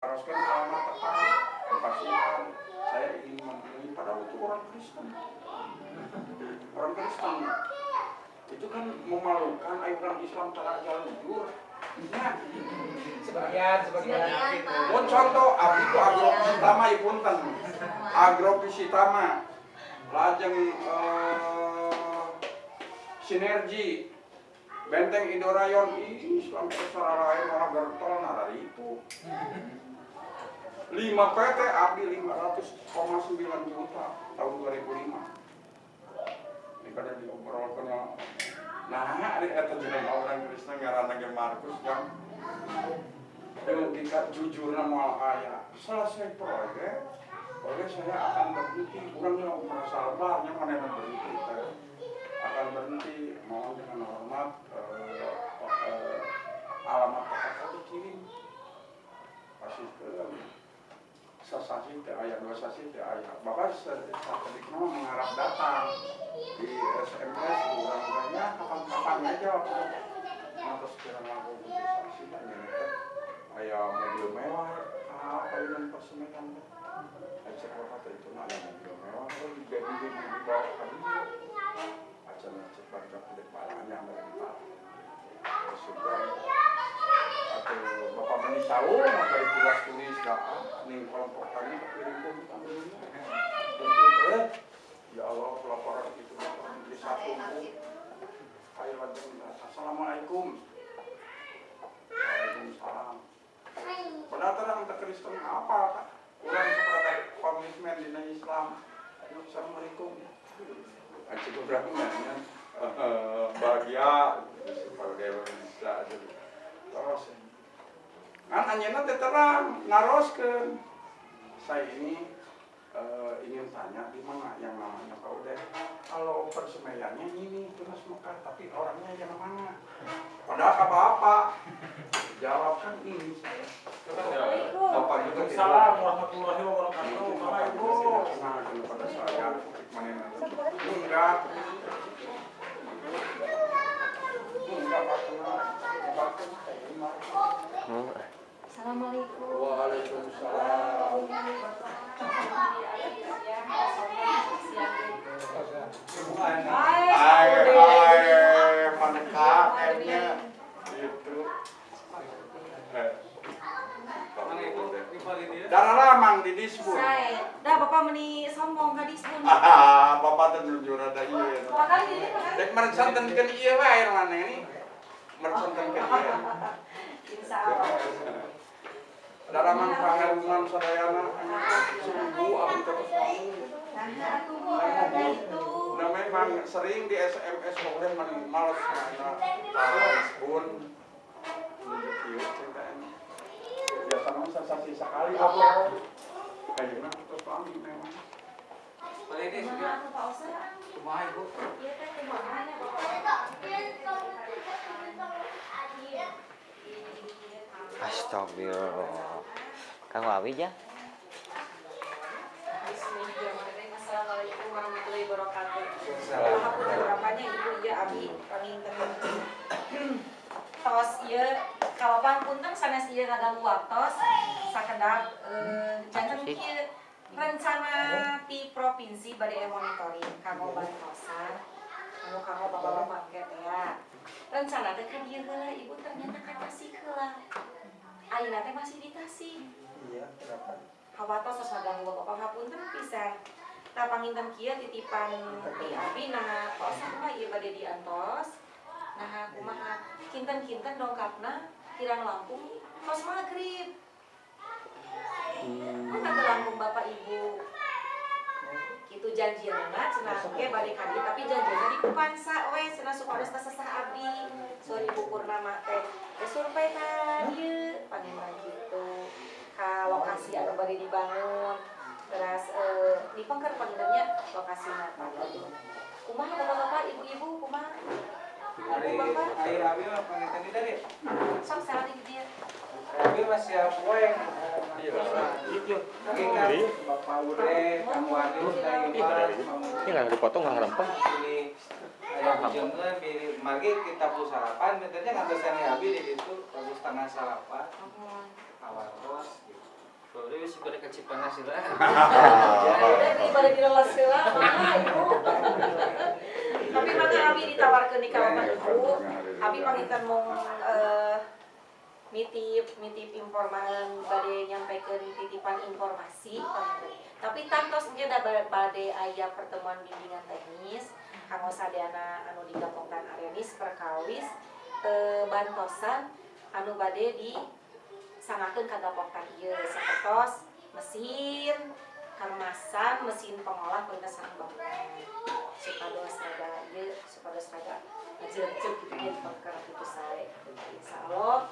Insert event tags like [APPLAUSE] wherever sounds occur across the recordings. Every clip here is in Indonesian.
haruskan alamat tepat dipastikan saya ingin membeli padahal itu orang Kristen. Orang Kristen itu kan memalukan. Ayuran Islam cara jalan jujur. Ya sebagian sebagian. Mun contoh abdi ku agrovisitama ipunten agrovisitama lajeng eh, sinergi. Benteng Indorayon Islam secara lain orang gertol nah dari itu 5 PT abdi 500,9 juta tahun 2005 ini kada diobrolkan ya nah ada eta jeneng orang Kristen ngaranna ge Markus yang dengan tingkat jujur nama ayah. Selesai proyek proyek saya akan berhenti. Kurang yang merasa lebarnya mana yang berhenti saya akan berhenti mohon dengan hormat eh, eh, alamat kakak saya dikirim pasti ke ke ayah dua sasi ke ayah. Satelit nama mengharap datang. Di SMS kurang-kurangnya kapan-kapan aja waktu atas kira aku saksi dan ayah mobil mewah apa yang persemekan aja kata itu nanya mobil mewah kalau juga di di bawah aja ngecek baca kulit palanya ambil di terus juga atau bapak tahu mau dari tulis tulis nih kelompok tadi kirim ambil ya Allah pelaporan itu di satu ayo assalamualaikum. Waalaikumsalam. Padahal terang ke Kristen? Apa kak? Kurang seperti komitmen di Islam. Assalamualaikum. Aji beberapa nanya bahagia. Sebagai Indonesia terus kan hanya nanti terang naroskan. Saya ini eh, ingin tanya di mana yang namanya Pak Ude. Kalau persemaiannya ini terus Mekah tapi orangnya yang mana? Padahal apa-apa? Jawabkan ini. Saya Bapak juga Assalamualaikum warahmatullahi wabarakatuh Bapak Ibu Nah, kepada saya mana enggak enggak Pak Kenal. Assalamualaikum. Waalaikumsalam. Hai, Hai, Bude. hai, Maneka, kayaknya itu. Eh, Darah lamang di disbun. Saya, dah bapak meni sombong ka dispun. Ah, bapak tuh jujur ada iya. Makanya ini. Dek meresanten kan iya wae mana ini. Meresanten kan iya. Insya Allah. Darah man pangarunan sadayana sungguh abdi terus kamu. Nah, memang sering di SMS oleh man males mana disbun. Iya ceritanya. Biasa mah sensasi sekali apa. Kayaknya terus kami memang. Aku Pak Osa? Kumaha Ibu? Iya teh kumaha Bapak? Astagfirullah. Kang Wawi ya? Bismillahirrahmanirrahim. Assalamualaikum warahmatullahi wabarakatuh. Aku berapanya ibu ya abi panginten tos ieu kawapan punten sanes ieu ngaganggu waktos sakedak eh, janten kieu rencana ti provinsi bade monitoring kanggo bantosan kanggo kanggo bapak-bapak teh ya rencana teh ka dieu heula ibu ternyata ka Tasik heula ayeuna teh masih di Iya, kenapa? hawatos tos ngaganggu bapak ngapunten pisan ta panginten kieu titipan ti abi nah tos mah ieu bade diantos nah kumaha? Kinten-kinten dongkapna kirang Lampung. Tos magrib mana ke Lampung bapak ibu? Itu janjianna cenah ge bade kadi tapi janjianna di Kupansa we cenah supados teh sesah abdi sorry ibu Purnama teh. Teh survei ka dieu panginten kitu ka lokasi anu bade dibangun. Terus eh, di pengker pengennya lokasi nata kumaha bapak-bapak ibu-ibu kumaha? Hari ibu bapak? Air abi mah pangitan di dari. sok salah di dia. Abi masih poeng. Iya. Oke kan Bapak Ure, Kang Wadi, Kang Ini nggak dipotong nggak rempah. pilih ayam jengkel, pilih. Magi kita pun sarapan, betulnya nggak ke sana abi di situ. Bagus tengah sarapan, awal bos. Gitu. geus bade ka Cipanas heula. Udah ibadah di lelas mah ibu. Tapi mana abi ditawarkeun di kawasan ibu. Abi pangitan mau eh, nitip nitip informasi bade nyampaikan titipan informasi tapi tantos mungkin ada bade aya pertemuan bimbingan teknis kanggo sadayana anu digabungkan arenis perkawis eh, bantosan anu bade di sanakeun ka gapoktan ieu sapertos mesin kemasan mesin pengolah pengina sareng bangunan supados rada ieu supados rada ngejeup-jeup gitu ya perkara itu sae. Insyaallah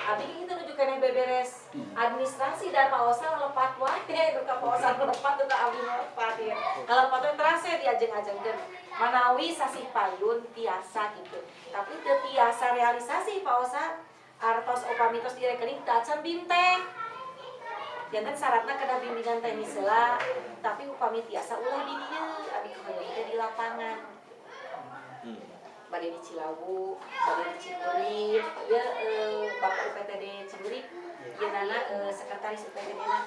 Abi itu nuju kene beberes. Administrasi dan Pak Osa ngelepat wae. [LAUGHS] Pak Osa ngelepat tuh ka Abi ngelepat ya. Ngelepat teh terasa diajeng-ajengkeun manawi sasi payun tiasa gitu. Tapi teu tiasa realisasi Pak Artos opamitos di rekening tacan binteng jangan syaratnya kena bimbingan teknis heula tapi upami tiasa ulah di dieu abi kebayang teh di lapangan. Bade di Cilawu, bade di Cimurip, ya eh, Bapak UPTD Cimurip, dia nana eh, sekretaris UPTD na,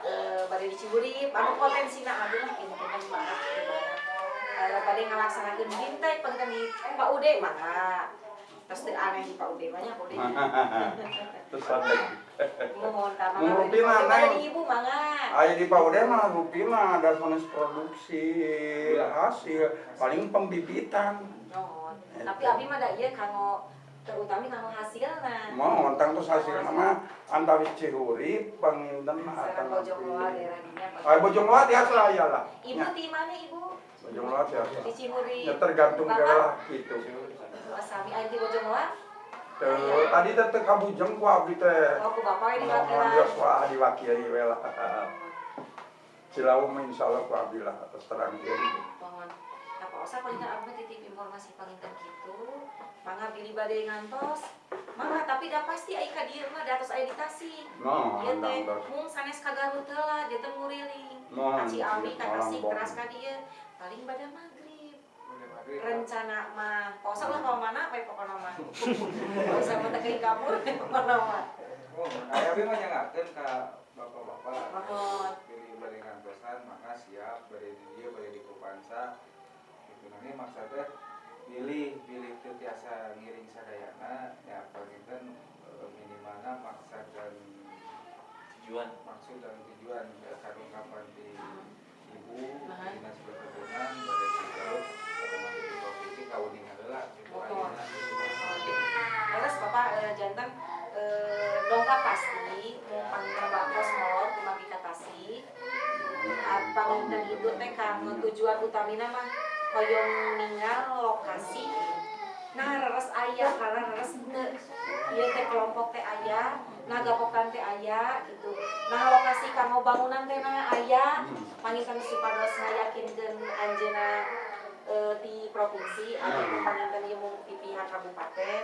eh, bade di Cimurip, anu potensi na lah ini maaf gimana, eh, bade ngalaksanakeun bintai pengen di Pak Ude mana, terus teu aneh di Pak Ude banyak Ude, Terus ada mohon Mau rupi mana? ibu Ayo di Pak Ude mah rupi mah ada sanes produksi hasil paling pembibitan. mohon, tapi abi mah da ieu kanggo terutama kanggo hasilna. Mau ontang terus hasil nama antawis Cihuri panginten mah Sarang akan Bojong Loa daerah dinya. Ayo bojong loat ya saya lah. Ibu di mana ibu? Bojong loat ya. Di Cimuri. Ya tergantung daerah gitu. Sami aja di Bojong Loa. Tuh, tadi tetep kabujeng ku abdi teh. Oh, ku bapak ini wakilan. Yoswa diwakili we lah. [LAUGHS] Cilawu mah insyaallah ku abdi lah atas terang ieu. Mohon. Nah, Pak Osa paling abdi titip informasi panginten kitu. Mangga bili bade ngantos. Mangga tapi da pasti ai ka dieu mah da atos aya di Tasik. No, Ieu teh andang terus. mung sanes ka Garut heula, dia teh nguriling. Mohon, Ka Ciawi ka Tasik teras ka dieu. Paling pada maghrib. Rencana mah posa lah kalau mana apa pokoknya mah posa mah teh keuing kabur pokoknya mah Oh, aya abi mah nyangakeun ka bapak-bapak. Mohon. Pilih bade ngantosan maka siap bade di dieu bade di Kupansa. Itu nanti maksudnya pilih pilih teu tiasa ngiring sadayana ya panginten eh, minimalna maksud dan tujuan maksud dan tujuan ya, kapan di ibu dinas perkebunan bade di Garut atau di provinsi kauning. Terus bapak eh, jantan eh, dongkap pasti mau panggil bakos molor kumagi ka Tasik apa dan itu teh kanggo tujuan utamina mah hoyong ninggal lokasi. Nah reres ayah karena reres teu. Ieu teh kelompok teh aya nah gapokan teh aya gitu. Nah lokasi kanggo bangunan teh nah aya pangitan supados ngayakinkeun anjeunna eh, di provinsi atau panginten ieu di pihak kabupaten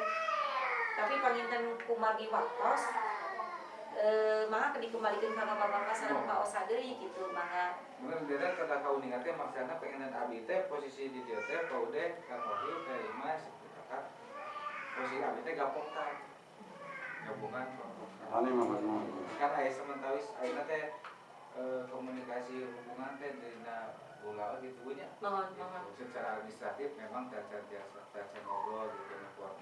tapi panginten kumagi waktos eh mangga dikembalikan ka bapak-bapak sareng Pak Osa deui gitu mangga Mungkin dia kata kau nih teh maksudnya pengen abi teh posisi di dia teh kau deh Wahyu teh Imas kakak posisi abi teh gapok tah gabungan Ani mah mah. kan ayah sementawis ayah teh eh, komunikasi hubungan teh dina bola gitu nya mohon mohon Gitu. secara administratif memang tacan biasa tacan ngobrol gitu kuat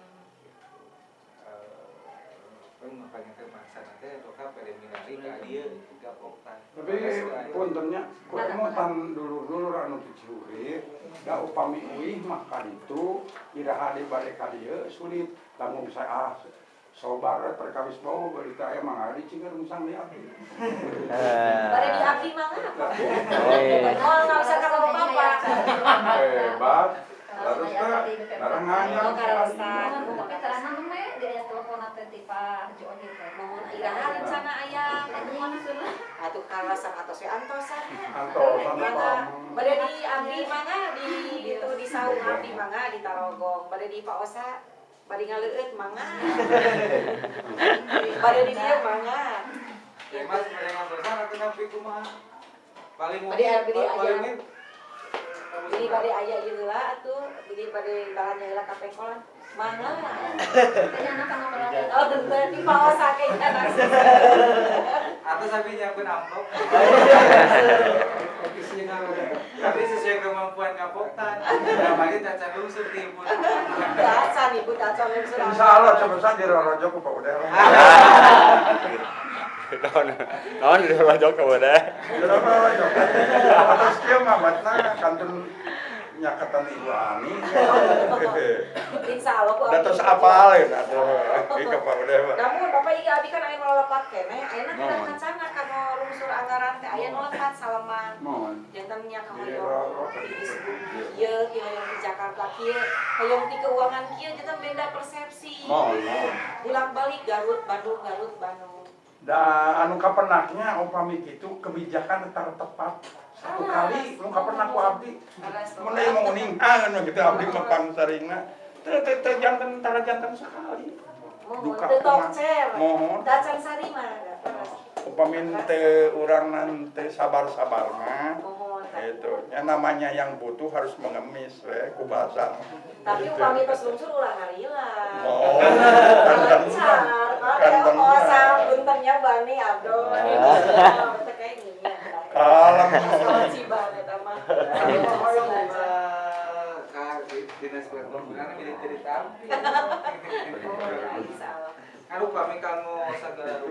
Hmm. Pun pengen teh maksa nanti doka preliminary ka dia gapok tah Tapi puntennya kurang mau tan dulu-dulu anu dicuri, da upami uih mah kan itu iraha di balik ka dieu sulit. Tanggung saya sobar we perkawis bau berita aya mah ari cingeur musang di abdi. Pada di abdi mangga apa? Eh. Oh nggak usah kalau bapak. Hebat. Terus teh barang Oh anyar. karostan. Tapi terasa namanya dia telepon atau tipe Joni teh. Mohon iraha rencana ayah. Mana sudah? Atuh karasan atau si antosan. Antosan Mangga. apa? Pada di abdi mangga di itu di saung abdi mangga di Tarogong. Pada di Pak Osa Bari ngaleueut mangga. Pada di dia mangga. Ya mas, mereka ngantosan atau napi kumaha? Paling abdi paling aya. ini Bili pada ayah ieu heula atuh, bili pada balanya heula ka ngobrol. Oh, bener di kayaknya langsung. Atau sampai nyiapin amplop. Tapi sesuai kemampuan kapotan. Namanya caca lungsur di ibu. Biasa nih Bu Taco Lungsur. Insya Allah coba saja di Rorojo ku Pak Udah. Naon di rojo ke wadah. Di Rorojo. Terus dia mamatna kantun nyakatan Ibu Ani. [LAUGHS] Insya Allah Bu. Dan terus apa lain atau ke Pak. Namun Bapak Iga Abi kan aya nolapat kene, ayeuna kita kancana kano lungsur anggaran teh aya nolapat salaman. Mohon. Jantannya ka Iya, hoyong kieu, kieu hoyong di Jakarta kieu, hoyong di keuangan kieu jantan beda persepsi. Mohon. Bolak-balik Garut, Bandung, Garut, Bandung. Da anu kapenaknya upami kitu kebijakan tetap tepat satu kali nu kapenak ku abdi mun aya mau uningan gitu abdi mah pangsaringna teu teu teu janten tara janten sekali Mohon Duka mohon Dacan sari mah terus. upami teu urang teu sabar-sabar mah Mohon. itu ya namanya yang butuh harus mengemis we ku bahasa Tapi upami tos lungsur ulah harila. oh kan Lancar. Kan Kalau bener. oh buntennya bani abdo. Kalau mah. dinas perhubungan milik cerita. Salah. Kan upami kamu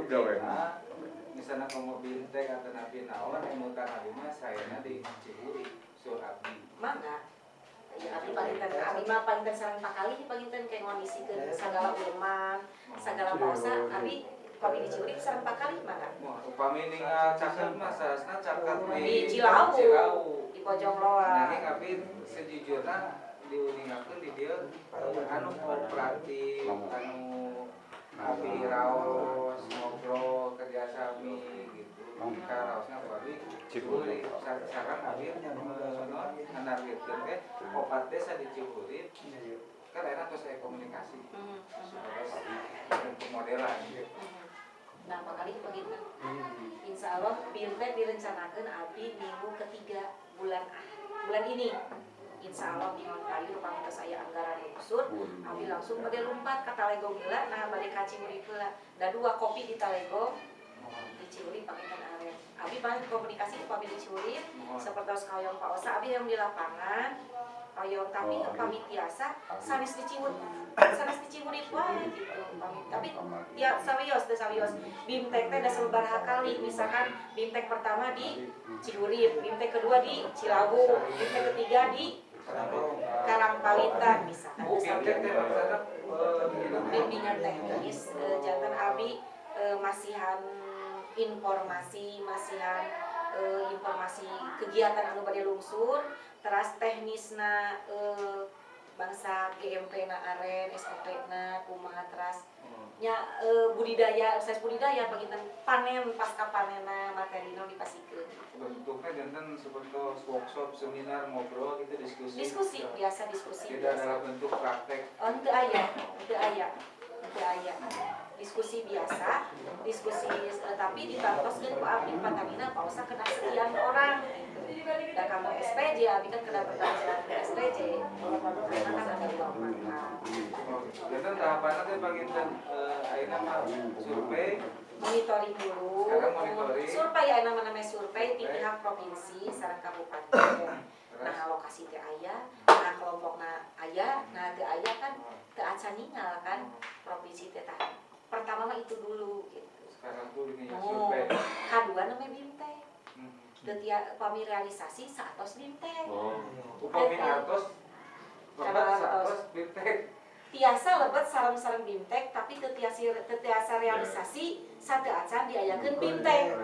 gawe. rupiah, misalnya kamu bintek atau nabi naon, emu tanggal lima saya di Ciburi, sur abdi. Mangga. Ya, abi palinten abi mah palinten sareng pakali palinten kayak ngondisikeun sagala ulman, sagala pausa abi kami dicuri sareng pakali mangga. Wah, upami ningal caket mah saesna caket Di Cilawu. Cilawu. Di pojok loa. Nanging abi sejujurnya diuningakeun di dieu anu kooperatif, anu abi raos ngobrol kerjasami gitu. Ka raosna abi Ciburi Sa- sareng abi sono anargetkeun teh opat desa di Ciburi kan enak terus saya komunikasi Hmm, hmm, bentuk modelan hmm. Nah, pakali begitu. Insya Allah Bintek direncanakan abi minggu ketiga bulan ah, bulan ini. Insya Allah di kayu rupanya saya anggaran unsur Abi langsung pada lompat ke Talego gila, nah balik ka Cimuri pula. Da dua kopi di Talego, di Cimuri pakai kan aren. Abi banyak komunikasi ku Abi di Cimuri, seperti kayong Pak Osa, Abi yang di lapangan, kayong tapi pamit biasa, sanes di Cimuri, sanes di Cimuri wae gitu. Tapi ya sawios teh sawios. Bimtek teh da sabaraha kali, misalkan bimtek pertama di Cihurip, bimtek kedua di Cilawu, bimtek ketiga di Karangpawitan misalkan. Bimbingan teknis jantan abi eh, masihan informasi masihan eh, informasi kegiatan anu bade lungsur teras teknisna eh, bangsa GMP na aren SOP na kumaha teras nya eh, budidaya proses budidaya bagian panen pasca panena materina dipasikeun bentuknya jantan seperti workshop, seminar, ngobrol gitu diskusi. diskusi biasa diskusi Tidak biasa dalam bentuk praktek. Oh, itu ayah, itu ayah, itu ayah. Diskusi biasa, diskusi eh, tapi ditantoskeun ku abdi Patamina pausa kena sekian orang. gitu. Dan kamu SPJ, abdi kan kena pertanyaan ke SPJ. Kan. Jantan tahapannya teh bagian eh ayeuna mah survei, Monitoring dulu. Sekarang monitoring. Survei ya namanya survei di pihak provinsi sareng kabupaten. Nah, lokasi teh aya, nah kelompokna aya, nah teu aya kan teu acan kan provinsi teh. Pertama mah itu dulu gitu. sekarang tuh ini Oh, survei. kadua namanya bimtek. Hmm. Ketia pami realisasi saatos bimtek. Upami artos, Cara bapak artos. artos bintek. Tiasa lebet sareng-sareng bimtek tapi tetiasa tetiasa realisasi satu acan diayakeun bimtek.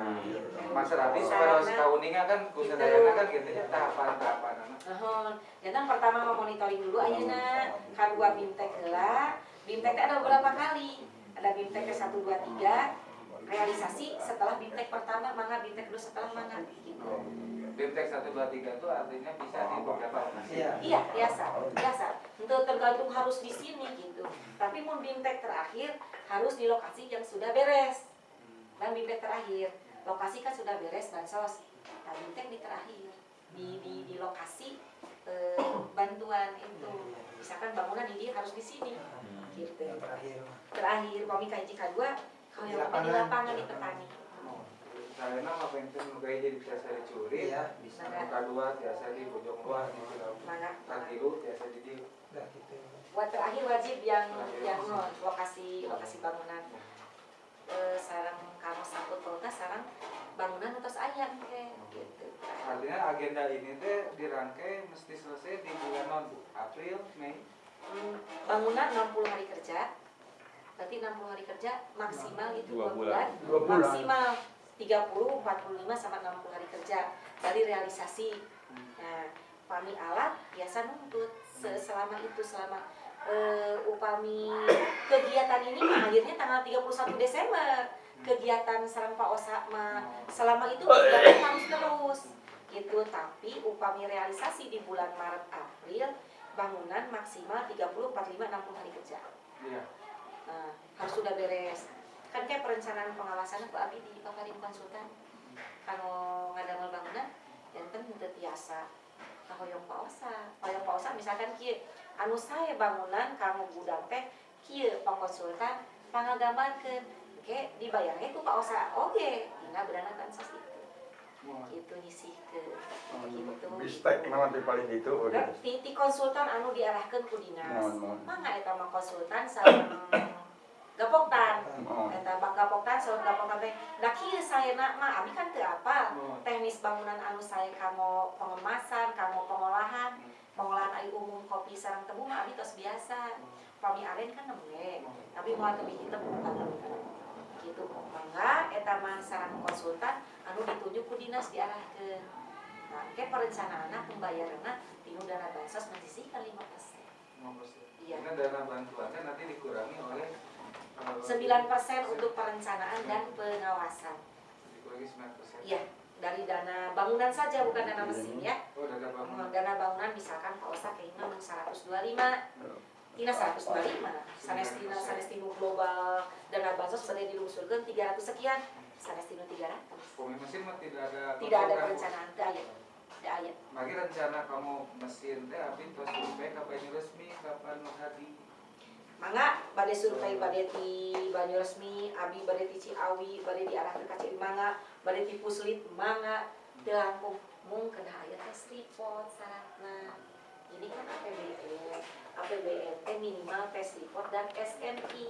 Mas Rabi kalau sekauninga kan kusadayana kan gitu ya tahapan-tahapan anak. Nuhun. Jantan pertama memonitoring dulu ayeuna kadua bimtek heula. Bimtek teh ada beberapa kali. Ada bimtek ke 1 2 3 realisasi setelah bimtek pertama mangga bimtek dulu setelah mangga gitu. Bintek 1, 2, 3 itu artinya bisa di beberapa lokasi. Iya, biasa, biasa. Untuk tergantung harus di sini gitu. Tapi mau bimtek terakhir harus di lokasi yang sudah beres. Dan bimtek terakhir, lokasi kan sudah beres dan sos. Nah, bimtek di terakhir di di, di lokasi eh, bantuan itu. Misalkan bangunan ini harus di sini. Gitu. terakhir Terakhir komika hiji kadua kalau yang di lapangan di petani. Saya nama pengen nu gaya jadi biasa dicuri Iya, bisa. anu kadua biasa di bojong luar gitu Mana? katilu biasa di dieu Nah, gitu. Buat terakhir wajib yang yang non lokasi lokasi bangunan. Eh, sarang kamu sangkut pautna sarang bangunan atas ayam kayak gitu. artinya agenda ini teh dirangkai mesti selesai di bulan non Bu? April Mei Hmm, bangunan 60 hari kerja. Berarti 60 hari kerja maksimal itu Dua 2 bulan. bulan. Dua bulan. Maksimal 30, 45 sama 60 hari kerja. Dari realisasi. Nah, upami alat biasa nuntut se- selama itu selama eh, upami kegiatan ini mah akhirnya tanggal 31 Desember. Kegiatan sarang Pak Osa mah selama itu kegiatan harus terus gitu. Tapi upami realisasi di bulan Maret April bangunan maksimal 30, 45, 60 hari kerja. Iya. Nah, harus sudah beres. Kan kayak perencanaan pengawasan Pak Abi di Pakarim Konsultan. Kalau ngadamel bangunan, yang kan mudah biasa. Nah, hoyong pausa, hoyong pausa misalkan kieu anu saya bangunan kamu gudang teh kieu Pak Konsultan pangagambarkeun ke dibayarnya itu Pak Osa oge dina beranakan sos itu gitu nyisihkeun gitu Bistek nama di paling itu. oke. Konsultan anu diarahkan ku dinas. Mangga eta mah konsultan sareng gapoktan. Oh. Eta bak gapoktan sareng gapoktan teh. Da kieu sayeuna mah abi kan teu apa. Oh. Teknis bangunan anu saya kamo pengemasan, kamo pengolahan, pengolahan air umum kopi sareng tebu mah abi tos biasa. Pami aren kan nembe. Tapi moal teu biji tebu kan. Gitu. Mangga eta mah sareng konsultan anu ditunjuk ku dinas diarahkeun. Nah, ke perencanaan pembayarannya tinu dana bansos menyisihkan 5 persen. Iya. Karena dana bantuannya nanti dikurangi oleh eh, 9 untuk perencanaan dan pengawasan. dikurangi 9 Iya, dari dana bangunan saja bukan dana mesin ya. Oh, dana bangunan. Dana bangunan misalkan Pak Osa kayaknya 125 Tina 125 sanes tina sanes tinu global dana bansos sudah dilusurkan 300 sekian. Sanes tinu 300 Pemain mesin mah tidak ada tidak ada perencanaan tidak ada. Tidak ada. Rencana kamu mesin teh abis tos survei kapan resmi kapan nu hadi. Mangga bade survei bade di Banyu Resmi, Abi bade di Ciawi, bade di arah ke Mangga, bade di Puslit Mangga, langkung mung kena aya tes report syaratna. Jadi kan APBN, APBN teh minimal tes report dan SNI.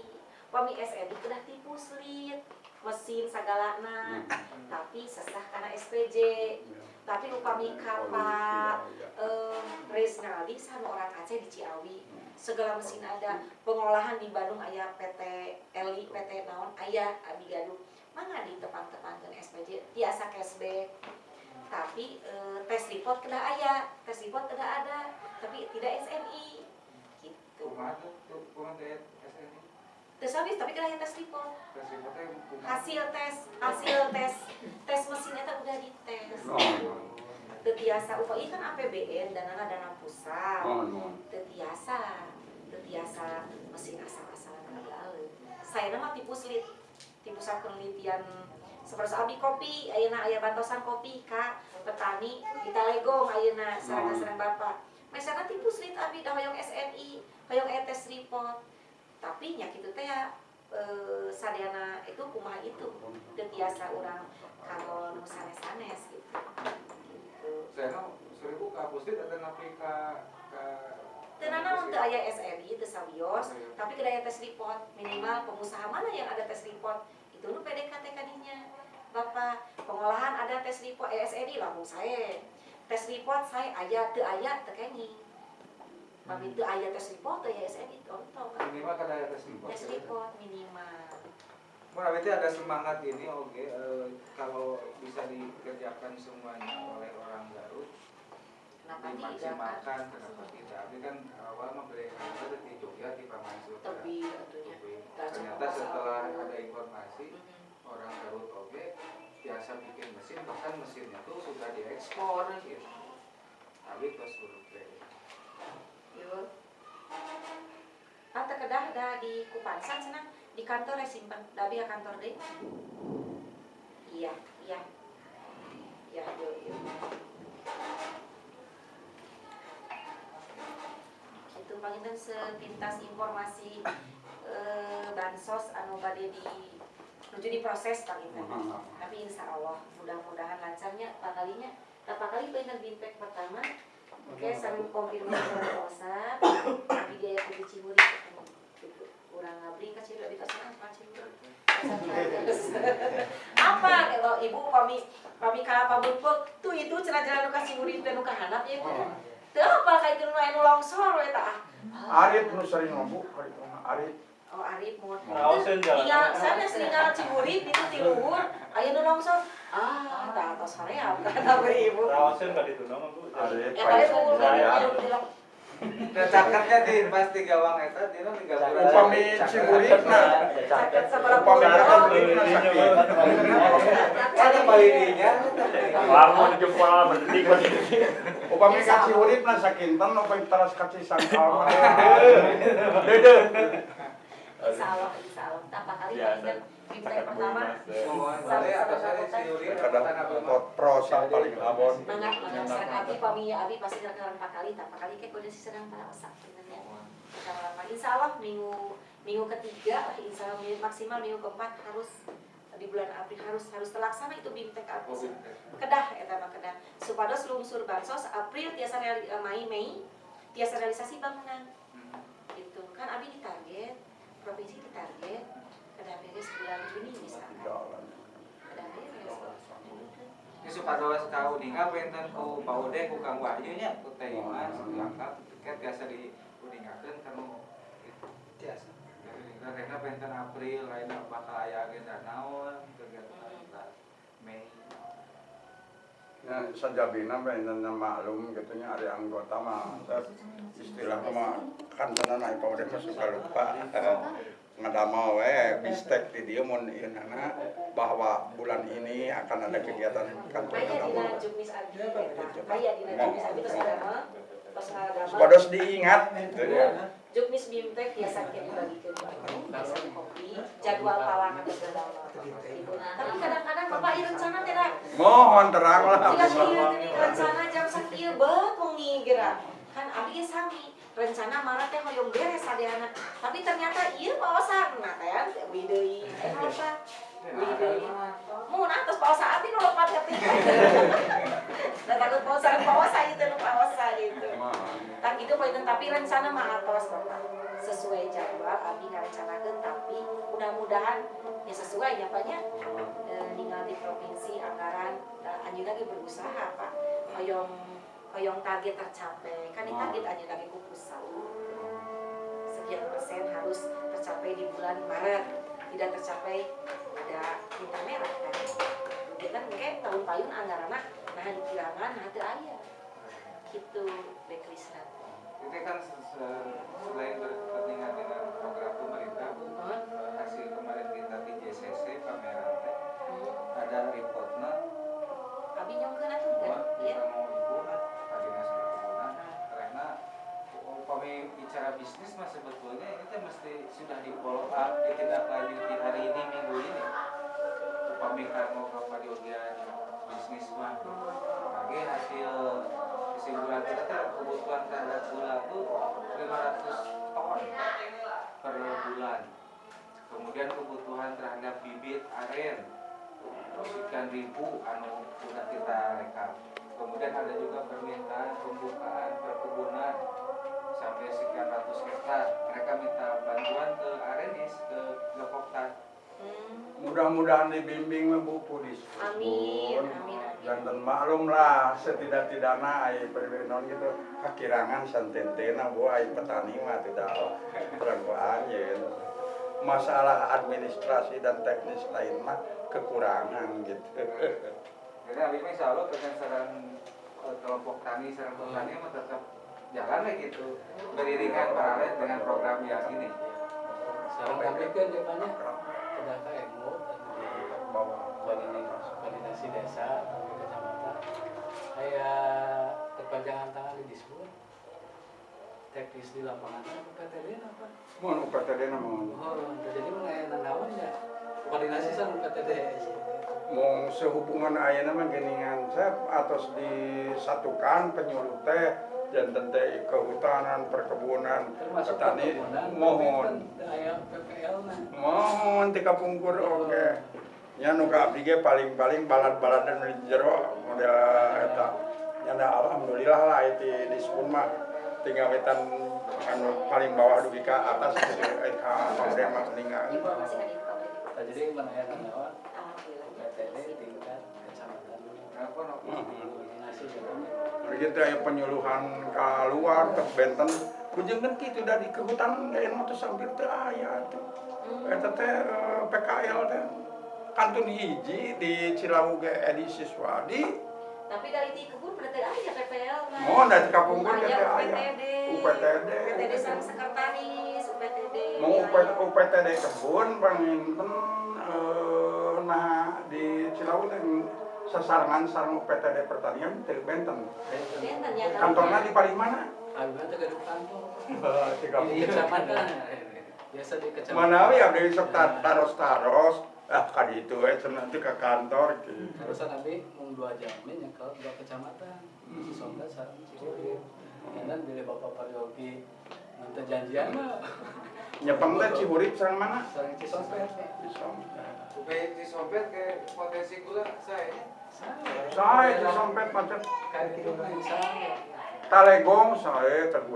Pami SNI kedah di Puslit, mesin sagalana, tapi sesah karena SPJ. Tapi upami kapal eh, Resnaldi sama orang Aceh di Ciawi segala mesin ada. Pengolahan di Bandung ayah PT Eli PT Naon ayah Abi Gaduh mana di tepan-tepan ke SPJ biasa cashback. Tapi eh, tes report kena ayah. Tes report kena ada tapi tidak SNI gitu. SNI. tes habis tapi kena tes report. Tes report hasil tes hasil tes tes mesinnya tuh udah dites. Oh. Tetiasa upaya kan APBN dana dana pusat. Mohon, mohon. tetiasa tetiasa mesin asal-asalan gagal saya nama tipu slit di pusat penelitian seperti abdi kopi ayeuna aya bantosan kopi ka petani di Talegong ayeuna sareng-sareng bapak. Misalnya tipu slit abdi dah hoyong SNI hoyong etes report. Tapi nya kitu teh ya sadayana itu kumaha itu? Tetiasa orang kalau nu sanes-sanes gitu gitu Saya seribu ka puslit ada napi ka ka Tenana untuk ayah SNI itu sawios, tapi kedaya tes report minimal pengusaha mana yang ada tes report itu nu PDKT kadinya. Bapak pengolahan ada tes report eh, SNI lah mau saya. Tes report saya ayah teu ayah teu kengi. Tapi teu ayah tes report teu ya SNI contoh minimal kada aya tes report. Tes report minimal. Mun berarti ada semangat ini oke eh, kalau bisa dikerjakan semuanya oleh orang Garut Kenapa tidak kan? dimaksimalkan kenapa tidak tapi kan awal memberikan itu di Jogja di Paman Sutra Tapi tentunya. Dan ternyata setelah masalah. ada informasi Mhm. orang Garut oke biasa bikin mesin bahkan mesinnya tuh sudah diekspor gitu tapi terus survei Yo. Ata kedah dah di Kupansan senang di kantor ya simpan. Dabi ya kantor deh. Iya, iya. Ya, yo, yo. Itu pangitan sepintas informasi eh, bansos anu bade di menuju diproses Hmm. tapi insya Allah mudah-mudahan lancarnya apa kalinya apa kali pengen bintek pertama oke sareng konfirmasi dari WhatsApp tapi dia yang di Ciburi gitu kurang ngabri kasih udah dikasih apa Ciburi apa? Kalau ibu kami kami kalah pabut tuh itu cenah jalan nuka Ciburi dan nuka hanap ya. Ibu Tuh apa? Kayak itu nu longsor we tah. Arif nu sering ngomong, Arif. Oh Arif mau tinggal sana tinggal Ciburi itu di luhur. Aya nu longsor ah tah atas hoream kata ibu? Rawasin nggak ditunang bu. Arif, Ya kali Faisal luhur Hidayat. Nah, caketnya di pasti gawang eta dina tiga bulan. Upami Ciburi, nah. Caket sebelah Upami pulau. kata beli na sakit. Ada balidinya. Lama di jempol berhenti berhenti. Upami ka Ciburi na sakintan, upami teras kasih sangkal. Dede. Insya Allah, insya Allah. Apa kali Kan bimtek pertama Boleh atas saya si Yuri Kadang pro yang paling abon. Mangga, mangga serang abi pami ya abi pasti serang empat kali, tak kali kayak si serang para osak sebenarnya. Serang apa? Insya Allah minggu minggu ketiga, insya Allah minggu maksimal minggu keempat harus di bulan April harus harus terlaksana itu bimtek Oh, abis. Kedah ya mah kedah. Supados lungsur bansos April tiasa eh, Mei Mei tiasa realisasi bangunan. Gitu kan abi ditarget, provinsi ditarget, kedah beres bulan Juni misalkan. Kedah beres. Ini supados kau ninga benten ku paude ku Kang Wahyu nya ku Teh Imas lengkap tiket biasa di kuningakeun kanu biasa. Karena benten April lain bakal aya agenda naon kegiatan kita Mei. Ya, sajabina benten maklum gitu nya ada anggota mah Saya istilah mah kan tenan ai paude mah suka lupa. Ngadama we bistek di dia mun ieu nana bahwa bulan ini akan ada kegiatan kantor agama. Supados diingat gitu ya. Juknis bimtek biasa kita dibagikeun biasa kopi, jadwal pawangan segala Tapi kadang-kadang Bapak ieu rencana da. Mohon terang lah. Jika rencana jam sakieu beut geura. Kan abi sami. Rencana marah teh hoyong beres sadeana. Tapi ternyata ieu paosan nah teh beli deui. Eh apa? Beli deui. Mun atas paosa abi nu ka teh. Da takut paosa paosa itu nu paosa gitu. kan gitu poin tapi rencana mah atos sesuai jadwal abi ngarencanakeun tapi mudah-mudahan ya sesuai ya Pak nya e, ninggal di provinsi anggaran da, anjeun lagi berusaha Pak hoyong hoyong target tercapai kan di target anjeun lagi ku pusat sekian persen harus tercapai di bulan Maret. Tidak tercapai ada bintang merah kan? Kita mungkin tahun payun anggaran nah kirangan nah teu aya gitu Bekrisna Itu kan se- se- selain berkepentingan dengan program pemerintah, Hah? hasil kemarin kita di JCC pameran teh ada reportnya Abi nyongkeun atuh bisnis mah sebetulnya teh mesti sudah di follow up ditindaklanjuti hari ini minggu ini. Upami karena Bapak Diogian bisnis mah. Lagi hasil kesimpulan kita kebutuhan terhadap gula tuh 500 ton per bulan. Kemudian kebutuhan terhadap bibit aren sekian ribu anu sudah kita rekap. Kemudian ada juga permintaan pembukaan perkebunan sampai sekian ratus hektar. Mereka minta bantuan ke Arenis ke Gepoktan Hmm. Mudah-mudahan dibimbing Bu Pudis. Amin, amin, amin. Jantan maklum lah setidak-tidaknya ai perbenon gitu. Kakirangan santentena bu ai petani mah tidak kurang aja masalah administrasi dan teknis lain mah kekurangan gitu. Jadi abis ini insya Allah dengan saran eh, kelompok tani saran petani mah tetap jalan lah gitu beriringan paralel dengan program yang ini. Sekarang kami kan depannya sudah KMO koordinasi, koordinasi desa kecamatan. Kayak perpanjangan tangan di disebut teknis di lapangan. UPTD apa? mau UPTD namun Oh, jadi mana yang nanawan ya? Koordinasi sama UPTD. mau sehubungan ayana mah geningan saya atas disatukan penyuluh teh jantan teh kehutanan, perkebunan, termasuk petani mohon. nah Mohon tika pungkur oke. Nya nu ka abdi ge paling-paling balad-balad dan jero model eta. Nya da alhamdulillah lah itu di mah tinggal wetan anu paling bawah dugi ka atas eh, ka pamrih mah meninggal. Pabrik. Nah, jadi mana ya. PTD tingkat kecamatan Kenapa Aya penyuluhan ka luar ke Benten. Kujeng kan kitu da di kehutanan ge mah teh sampir teu aya tuh. Eta teh eh, PKL teh kantun hiji di Cilawu ge edisi Swadi. Tapi dari di kebun berarti aja PPL mah. Mohon dari kampung pun Aya teh aya. UPTD. UPTD. UPTD sang sekretaris, UPTD. mau UPT, UPTD kebun panginten eh, nah di Cilawu teh sasarangan sareng UPTD pertanian teh Benten. Benten ya. Kantornya di paling mana? Alhamdulillah gedung kantor Tiga di kecamatan biasa di kecamatan Mana ya dari sok tar- taros-taros ah kali itu eh cenah teh ke kantor gitu. Terusan nanti mung dua jam ini nyekel dua kecamatan di Sonda sareng Ciwidey. Dan bila Bapak Paryogi nanti janjian mah Nyepeng teh Cihurit sareng mana? sareng Cisompet. Di Sompet. Supaya disompet ke potensi gula saya. Saya macet Kayak gitu insya Talegong saya Tapi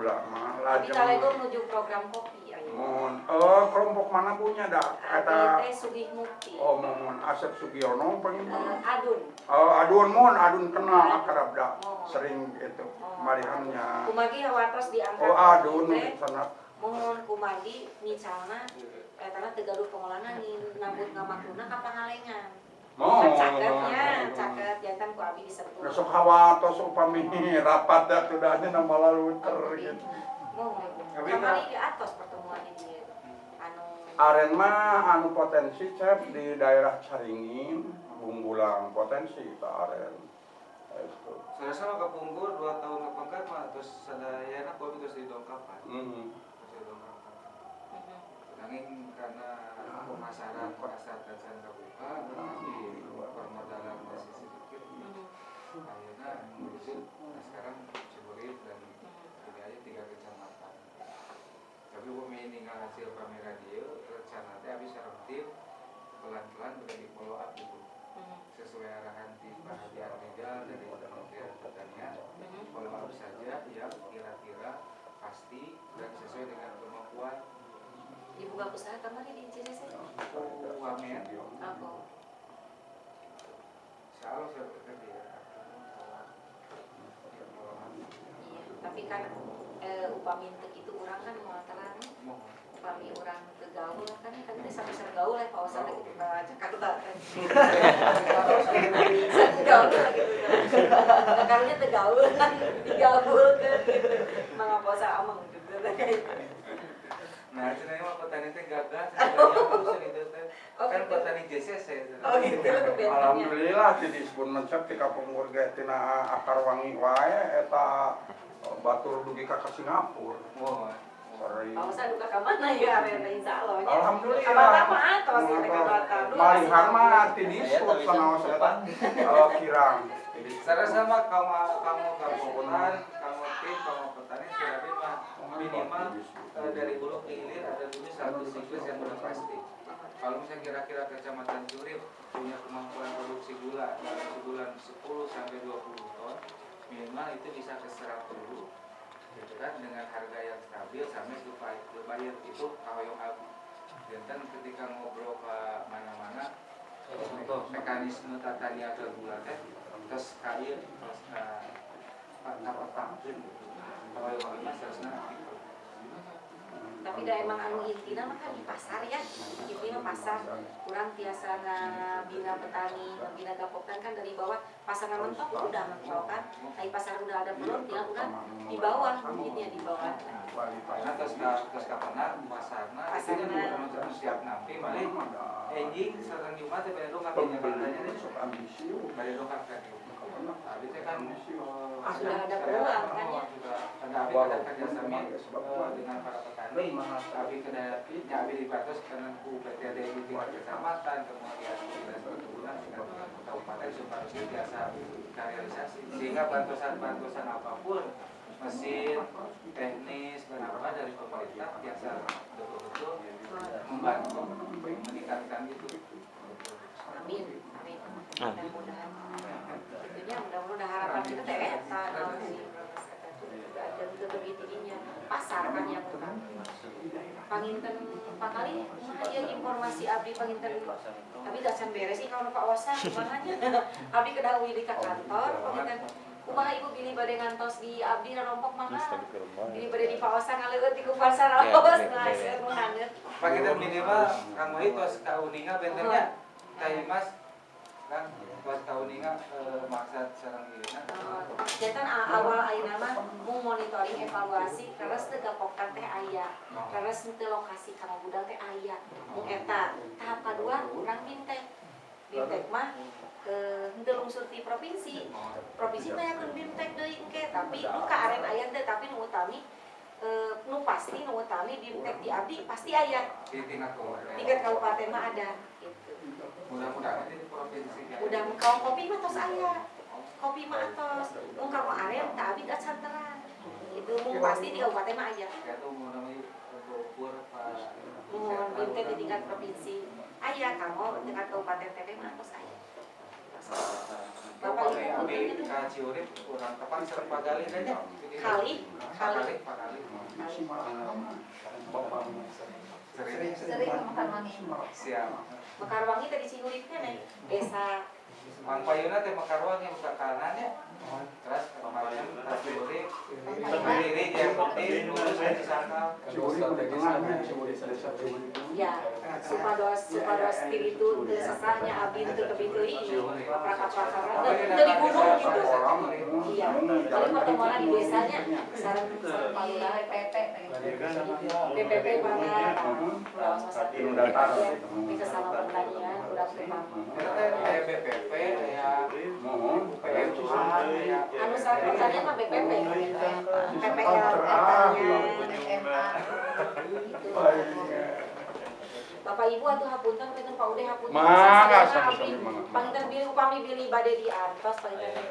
lajeng. Talegong menuju program kopi ayo. Mohon, eh kelompok mana punya dah? Kata teh Sugih Mukti. Oh, mohon Asep Sugiono pengen Eh, Adun. Oh, adun mohon, adun kenal akrab dah. Sering itu marihannya. Kumagi hawatos diangkat. Oh, adun sana. Mohon kumagi misalnya Etana tegaduh pengolahan nih nambut ngamakruna ka pangalengan. Mohon. Caketnya, caket jantan ku abi disebut. Besok hawatos upami [LAUGHS] rapat dah tuh dah nama lalu ter gitu. Kamari di atas pertemuan ini. Anu Aren mah anu potensi cep di daerah Caringin, Bumbulang potensi ta aren. Itu. Saya sama kepungkur dua tahun ke pangkat mah terus sadayana kopi terus. Hmm. Terus didongkapan. mhm. Nanging karena pemasaran pasar dan saya menuju nah sekarang Ciburit dan ini aja tiga kecamatan. Tapi bumi tinggal hasil pameran dia, rencana teh habis aktif pelan-pelan udah di follow up gitu Mhm. sesuai arahan tim Haji Armida dari Kementerian Pertanian Mhm. follow up saja yang kira-kira pasti dan sesuai dengan kemampuan Dibuka usaha kamari di CCC. UAMN. Apa? Insya Allah saya bekerja ya. Iya, tapi kan eh, upami teu kitu urang kan Mohon. upami urang teu gaul kan kan teh sampai gaul ya kawasan lagi di Jakarta kan. Satu [LAUGHS] gaul lagi gitu. Karunya teu gaul kan digaul kan gitu. Mangapasa amang gitu. Nah, itu mah petani teh gagal, [LAUGHS] sebenarnya itu. Oh, Kan gitu. petani JCC. Oh gitu. Alhamdulillah di disebut mencap di kampung warga tina akar wangi wae eta batur dugi ka ka Singapura. Mohon. Sorry. Kawasan duka ka mana ya insya Allah. Alhamdulillah. Kamata mah atos kita kamata. Malihan mah ti disebut sanaos eta eh, kirang. Jadi Saya sama kamu kamu gabungan, kamu tim, kamu petani sudah mah minimal eh, dari hulu ke hilir ada dulu satu siklus yang udah pasti. Kalau misalnya kira-kira kecamatan Curip punya kemampuan produksi gula dalam sebulan 10 sampai 20 ton, minimal itu bisa ke 100 gitu kan dengan harga yang stabil sampai supaya bayar itu kahoyong abu. Dan ketika ngobrol ke mana-mana, untuk mekanisme tata niaga gula teh terus kain terus apa apa kalau yang mana seharusnya tapi da emang anu intina mah kan di pasar ya. Intinya pasar. Kurang biasa bina petani bina gapokan kan dari bawah. Pasar mentok udah mentok kan. Dari pasar udah ada belum tinggal udah di bawah. Mungkinnya di bawah. Karena terus terus kapan pasarna itu Pasarna. bukan untuk siap nampi malah enjing sareng Jumat teh pada dongkap nya katanya nih sok ambisi. pada dongkap kan tapi kan Sudah ada peluang, ya? sudah ada abi ada kerjasama dengan para petani tapi kena ya abi dibatas karena ku PTD di kecamatan kemudian dinas perkebunan dengan kabupaten supaya biasa realisasi sehingga bantuan bantuan apa pun mesin, teknis, dan apa dari pemerintah biasa betul-betul membantu meningkatkan itu. Amin, amin. Mudah-mudahan. Tentunya mudah-mudahan harapan kita teh eta naon sih. Dan lebih tingginya pasar kan yang utama. Panginten pakali aya informasi abdi panginten. Tapi dah can beres sih kalau Pak Osa gimana [LAUGHS] abdi kedawi di ka kantor panginten. kumaha ibu pilih bade ngantos di abdi rompok mana pilih bade di Pak Osa ngaleut di kupasar raos nah saya menghangat Pak kita minimal Kang Wahid tos kauninga bentennya Teh Mas kan tos kauninga eh, maksud sareng dirinya. Jantan awal ayeuna mah mau monitoring evaluasi karena segapokan teh aya. Karena sente lokasi kana gudang teh aya. Mung eta tahap kedua urang bintek. Bintek mah henteu lungsur ti provinsi. Provinsi mah yakeun bintek deui engke tapi nu ka aren aya teh tapi nu utami eh nu pasti nu utami bintek di abdi pasti aya. Di tingkat kabupaten. Mah ada. Mudah-mudahan di provinsi. Udah kalau kopi mah tos aya. Kopi mah atos. Mung ka aren teh abdi dat santeran. Itu mung pasti di kabupaten mah aya. Ya tuh mau. Mohon di tingkat provinsi. Aya kamu tingkat kabupaten teh mah tos aya. Bapak Ibu Abi ka Ciurip kurang tepat serba gali aja. Kali, kali. Kali, Kali. Sering makan wangi. Siap. Mekarwangi tadi Cihurip kan nih. Desa Mang Payuna teh Mekarwan yang buka kanan ya. Terus kemarin. Berdiri yang lurus ya supados supados itu abdi teu kebideui prakar-prakar teu di gunung gitu. Iya. Paling pertemuan di desanya sareng palura PP PPP mana bisa sama pertanian kayak BPP, kayak Anu mah BPP. PPL Bapak Ibu atuh hapunten pinten Pak Ude hapunten. Mangga, abdi mangga. panginten bilih upami bilih bade di antos panginten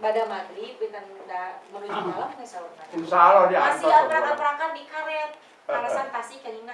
bada maghrib pinten da menuju malam geus saurna. Insya Allah di Masih atas. abrak-abrakan di karet. Karasan tasik kanina